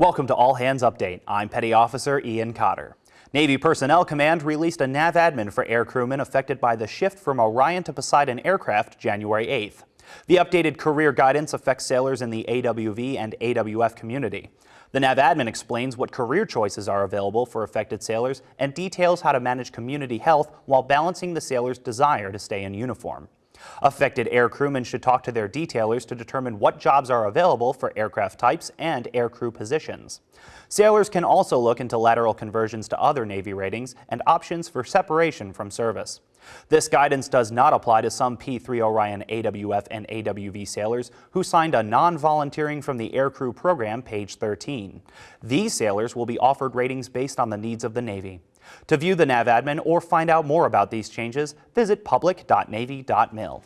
Welcome to All Hands Update. I'm Petty Officer Ian Cotter. Navy Personnel Command released a nav admin for air crewmen affected by the shift from Orion to Poseidon aircraft January 8th. The updated career guidance affects sailors in the AWV and AWF community. The nav admin explains what career choices are available for affected sailors and details how to manage community health while balancing the sailor's desire to stay in uniform. Affected air crewmen should talk to their detailers to determine what jobs are available for aircraft types and aircrew positions. Sailors can also look into lateral conversions to other Navy ratings and options for separation from service. This guidance does not apply to some P-3 Orion AWF and AWV sailors who signed a non-volunteering from the aircrew program, page 13. These sailors will be offered ratings based on the needs of the Navy. To view the NAVADMIN or find out more about these changes, visit public.navy.mil.